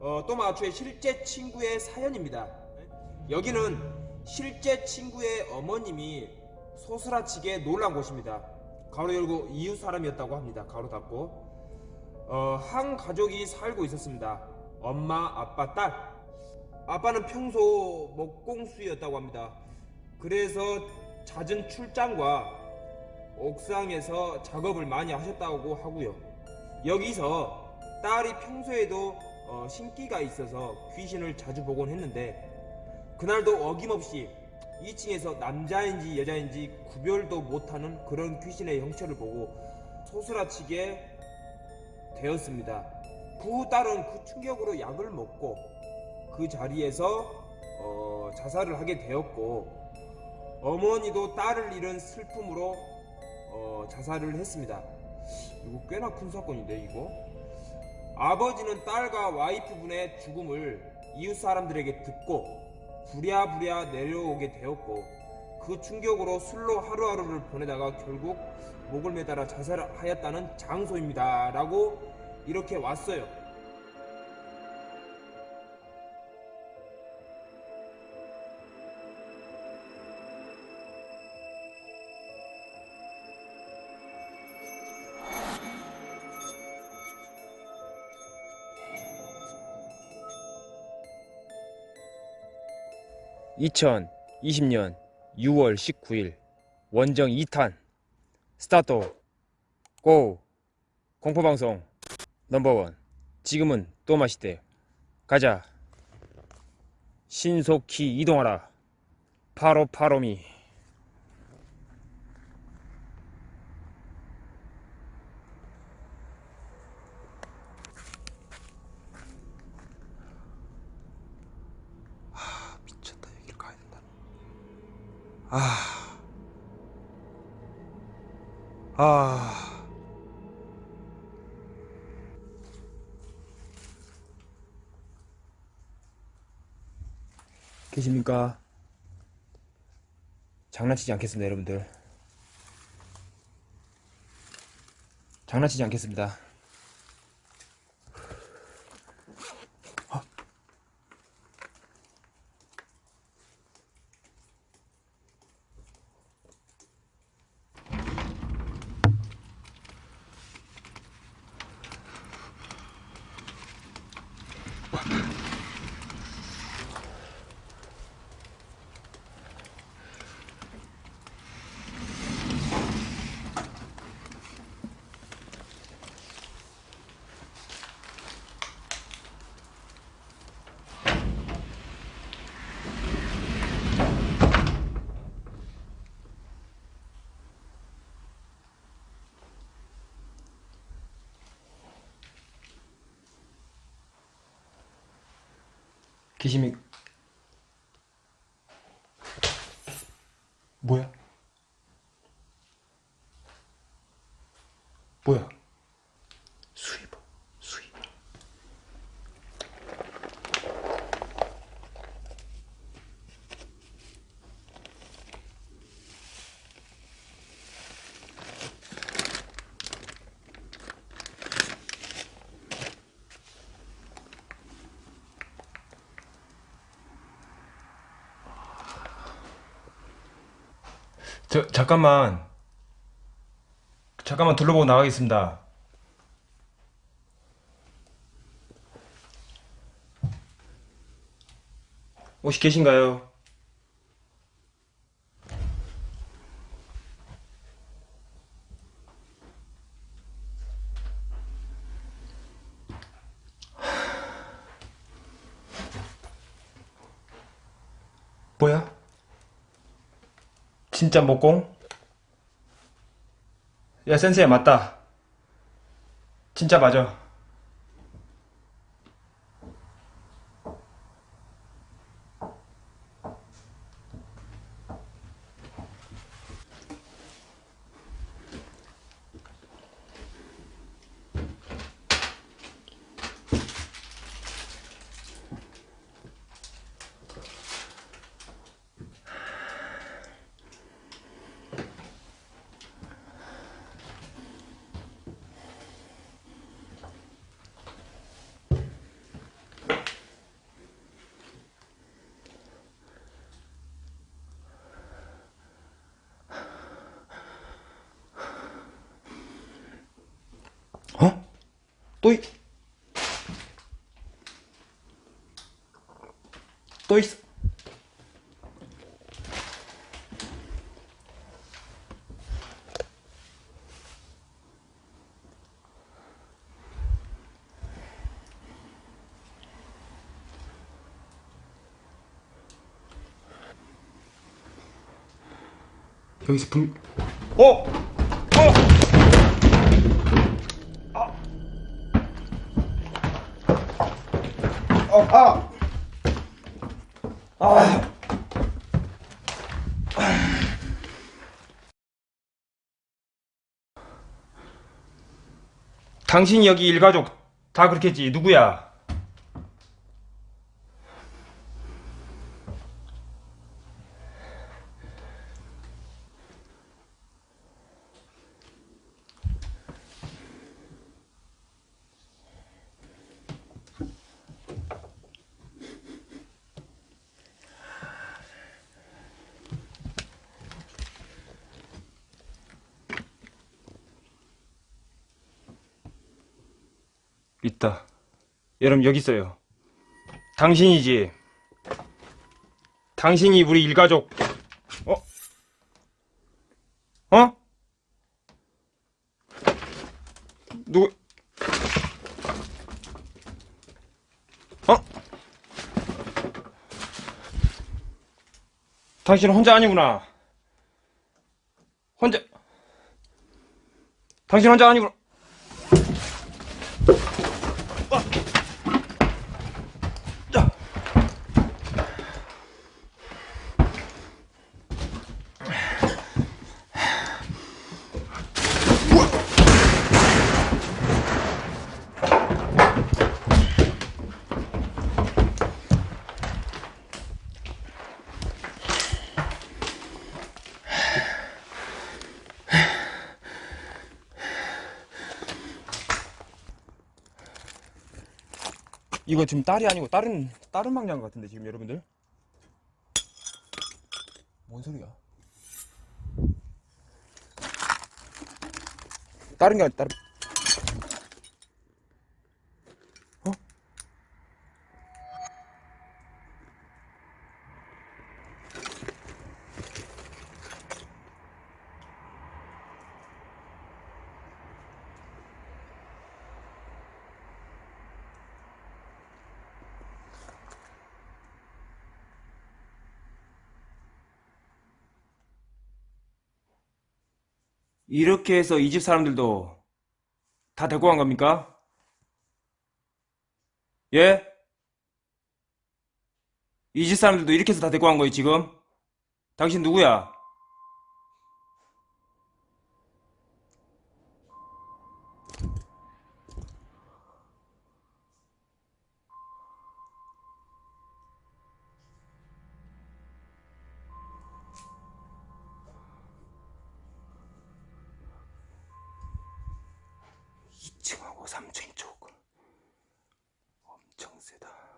어, 또마추의 실제 친구의 사연입니다. 여기는 실제 친구의 어머님이 소스라치게 놀란 곳입니다. 가로 열고 이웃 사람이었다고 합니다. 가로 닫고 어, 한 가족이 살고 있었습니다. 엄마, 아빠, 딸. 아빠는 평소 먹공수였다고 합니다. 그래서 잦은 출장과 옥상에서 작업을 많이 하셨다고 하고요. 여기서 딸이 평소에도 어, 신기가 있어서 귀신을 자주 보곤 했는데 그날도 어김없이 2층에서 남자인지 여자인지 구별도 못하는 그런 귀신의 형체를 보고 소스라치게 되었습니다. 그 후 딸은 그 충격으로 약을 먹고 그 자리에서 어, 자살을 하게 되었고 어머니도 딸을 잃은 슬픔으로 어, 자살을 했습니다. 이거 꽤나 큰 사건인데 이거. 아버지는 딸과 와이프분의 죽음을 이웃 사람들에게 듣고 부랴부랴 내려오게 되었고 그 충격으로 술로 하루하루를 보내다가 결국 목을 매달아 자살하였다는 장소입니다. 라고 이렇게 왔어요. (2020년 6월 19일) 원정 2탄. 스타트 고. 공포방송 넘버원. 지금은 또 마시대. 가자. 신속히 이동하라. 파로 파로미 아 미쳤다 여기를 가야 된다 아 아. 계십니까? 장난치지 않겠습니다, 여러분들. 장난치지 않겠습니다. 계십니 저 잠깐만 잠깐만 둘러보고 나가겠습니다. 혹시 계신가요? 뭐야? 진짜 목공? 야 센세야 맞다 진짜 맞아 또 있... 또 있어. 여기서 분... 어! 어! 아! 어, 아! 아! 당신이 여기 일가족 다 그렇겠지. 누구야? 있다. 여러분 여기 있어요. 당신이지. 당신이 우리 일가족. 어? 어? 누구? 어? 당신은 혼자 아니구나. 혼자. 당신 혼자 아니구나. 이거 지금 딸이 아니고 다른 다른 방향 같은데 지금 여러분들 뭔 소리야? 다른 게 아니 다른 이렇게 해서 이 집 사람들도 다 데리고 간 겁니까? 예? 이 집 사람들도 이렇게 해서 다 데리고 간 거예요, 지금? 당신 누구야? 세다.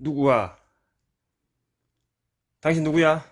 누구야? 당신 누구야?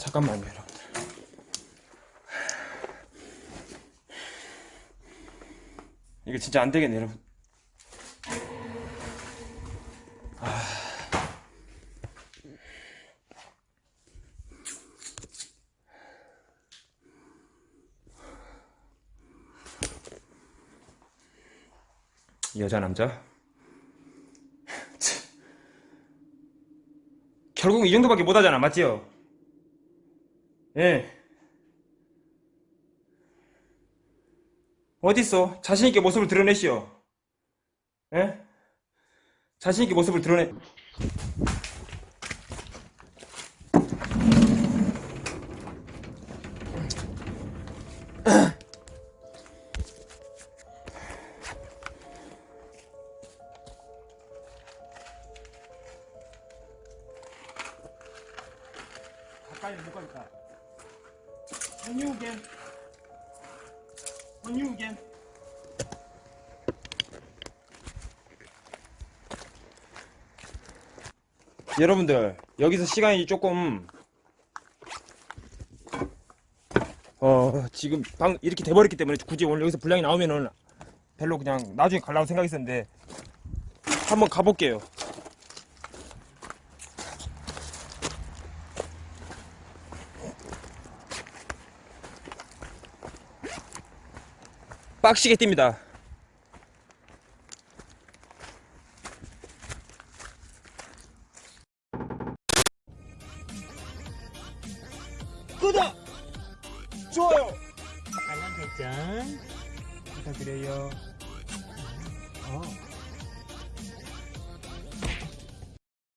잠깐만요 여러분들. 이거 진짜 안 되겠네 여러분. 여자 남자? 결국 이 정도밖에 못하잖아 맞지요? 예. 어딨어? 자신있게 모습을 드러내시오. 예? 자신있게 모습을 드러내. 가까이 못 가겠다. On you again. On you again. 여러분들 여기서 시간이 조금 어 지금 방 이렇게 돼버렸기 때문에 굳이 오늘 여기서 분량이 나오면은 별로 그냥 나중에 가려고 생각했었는데 한번 가볼게요. 빡시게 뜁니다.